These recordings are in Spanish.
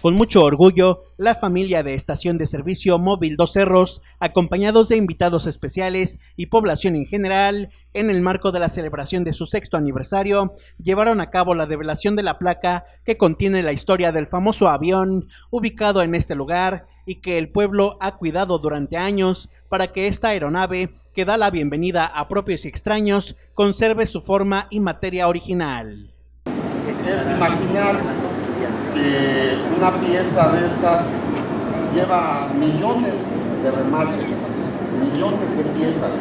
Con mucho orgullo, la familia de Estación de Servicio Móvil Dos Cerros, acompañados de invitados especiales y población en general, en el marco de la celebración de su sexto aniversario, llevaron a cabo la develación de la placa que contiene la historia del famoso avión ubicado en este lugar y que el pueblo ha cuidado durante años para que esta aeronave, que da la bienvenida a propios y extraños, conserve su forma y materia original. Es imaginar que una pieza de estas lleva millones de remaches, millones de piezas.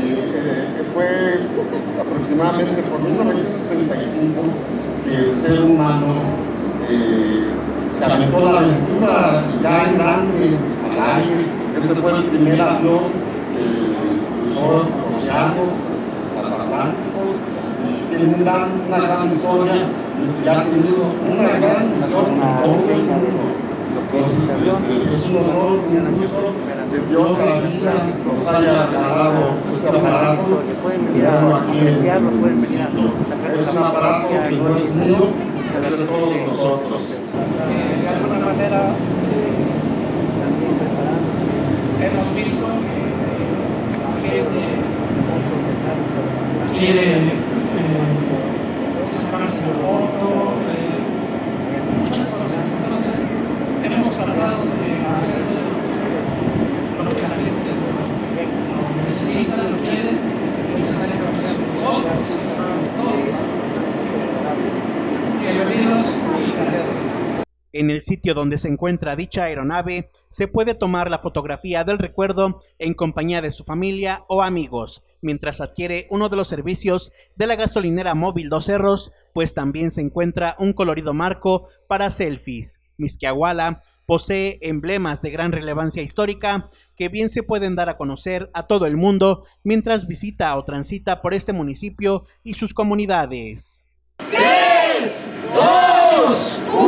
Y eh, fue aproximadamente por 1965 que el ser humano eh, se aventó la aventura ya en grande al aire. Este fue el primer avión que cruzó los océanos, los atlánticos, tiene una, una gran historia y ha tenido una gran misión en todo el mundo. Entonces, es un honor, un gusto que Dios la vida nos haya regalado este aparato creado aquí en el municipio. Es un aparato que no es mío, es de todos nosotros. de alguna manera hemos visto que la gente quiere sacarse la En el sitio donde se encuentra dicha aeronave se puede tomar la fotografía del recuerdo en compañía de su familia o amigos, mientras adquiere uno de los servicios de la gasolinera móvil Dos Cerros, pues también se encuentra un colorido marco para selfies. Misquiahuala posee emblemas de gran relevancia histórica que bien se pueden dar a conocer a todo el mundo mientras visita o transita por este municipio y sus comunidades. 3, 2, 1.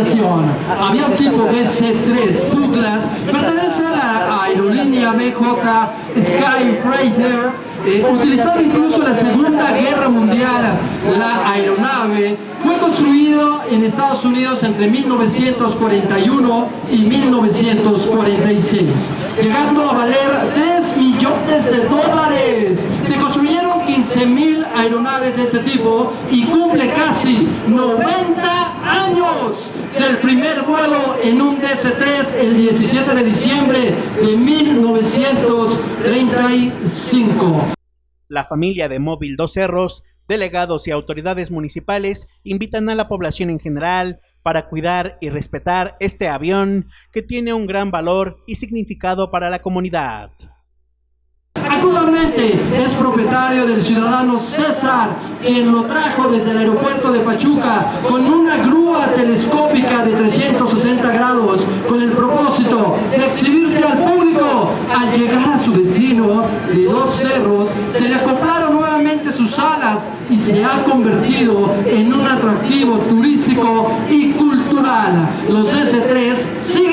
Aviación. Avión tipo DC-3 Douglas pertenece a la aerolínea BJ Sky Freighter eh, utilizado incluso en la Segunda Guerra Mundial, la aeronave fue construido en Estados Unidos entre 1941 y 1946, llegando a valer 3 millones de dólares. Se construyeron 15 mil aeronaves de este tipo y cumple casi 90 del primer vuelo en un DC-3 el 17 de diciembre de 1935. La familia de Móvil Dos Cerros, delegados y autoridades municipales invitan a la población en general para cuidar y respetar este avión que tiene un gran valor y significado para la comunidad. Actualmente es propietario del ciudadano César, quien lo trajo desde el aeropuerto de Pachuca con una grúa telescópica de 360 grados con el propósito de exhibirse al público. Al llegar a su destino de dos cerros, se le acoplaron nuevamente sus alas y se ha convertido en un atractivo turístico y cultural. Los S3 siguen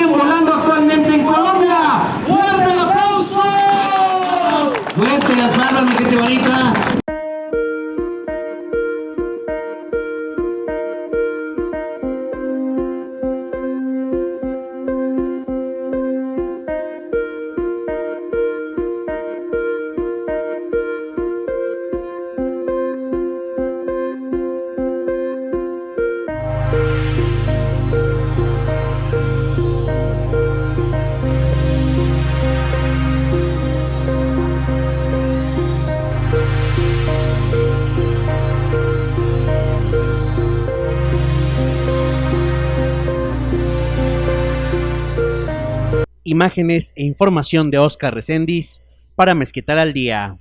las manos, mi gente bonita. Imágenes e información de Oscar Reséndiz para Mezquital al Día.